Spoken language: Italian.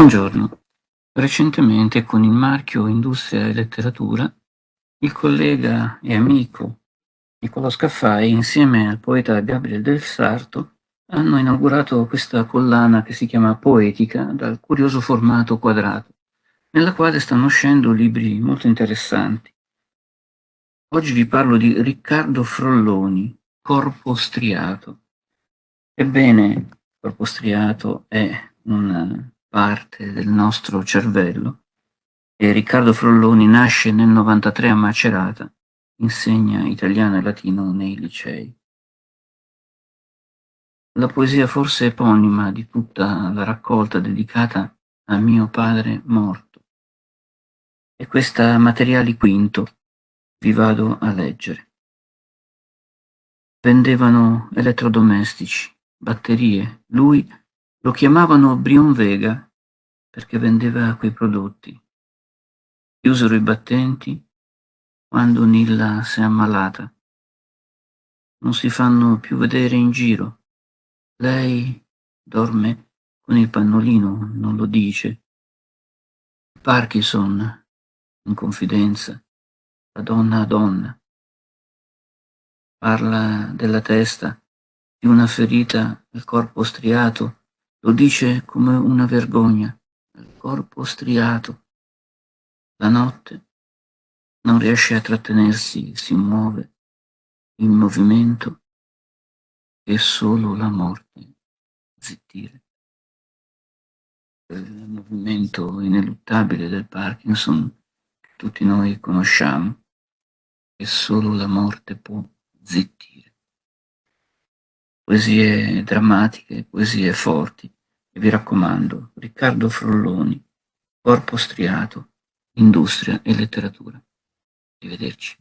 Buongiorno. Recentemente con il marchio Industria e Letteratura il collega e amico Niccolò Scaffai insieme al poeta Gabriel del Sarto hanno inaugurato questa collana che si chiama Poetica dal curioso formato quadrato, nella quale stanno uscendo libri molto interessanti. Oggi vi parlo di Riccardo Frolloni, Corpo striato. Ebbene, corpo striato è una parte del nostro cervello e Riccardo Frolloni nasce nel 93 a Macerata, insegna italiano e latino nei licei. La poesia forse eponima di tutta la raccolta dedicata a mio padre morto. E questa materiali quinto vi vado a leggere. Vendevano elettrodomestici, batterie, lui lo chiamavano Brion Vega perché vendeva quei prodotti. Chiusero i battenti quando Nilla si è ammalata. Non si fanno più vedere in giro. Lei dorme con il pannolino, non lo dice. Parkinson, in confidenza, da donna a donna. Parla della testa, di una ferita al corpo striato lo dice come una vergogna, il corpo striato. La notte non riesce a trattenersi, si muove in movimento e solo la morte zittire. Il movimento ineluttabile del Parkinson tutti noi conosciamo e solo la morte può zittire poesie drammatiche, poesie forti. E vi raccomando, Riccardo Frolloni, Corpo striato, Industria e letteratura. Arrivederci.